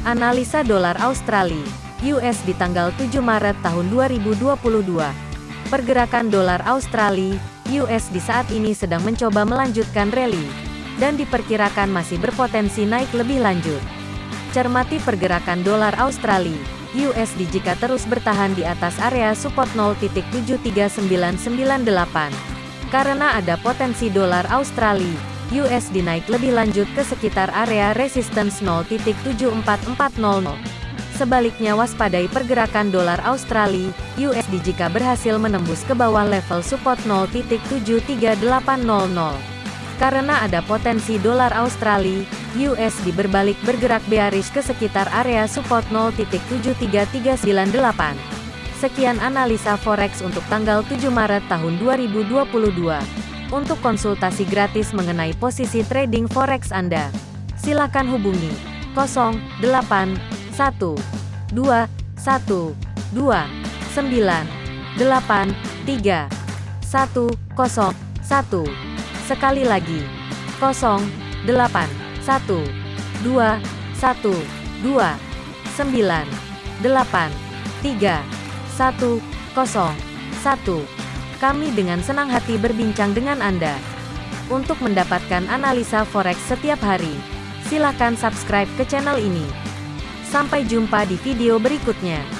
Analisa dolar Australia US di tanggal 7 Maret tahun 2022. Pergerakan dolar Australia US di saat ini sedang mencoba melanjutkan rally dan diperkirakan masih berpotensi naik lebih lanjut. Cermati pergerakan dolar Australia USD jika terus bertahan di atas area support 0.73998. Karena ada potensi dolar Australia USD naik lebih lanjut ke sekitar area resistance 0.74400. Sebaliknya waspadai pergerakan dolar Australia, USD jika berhasil menembus ke bawah level support 0.73800. Karena ada potensi dolar Australia, USD berbalik bergerak bearish ke sekitar area support 0.73398. Sekian analisa forex untuk tanggal 7 Maret tahun 2022. Untuk konsultasi gratis mengenai posisi trading forex Anda, silakan hubungi 0812 11 9 8 3 1 1. Sekali lagi 08 11 2 1 2 9 8 3 1 1 kami dengan senang hati berbincang dengan Anda. Untuk mendapatkan analisa forex setiap hari, silakan subscribe ke channel ini. Sampai jumpa di video berikutnya.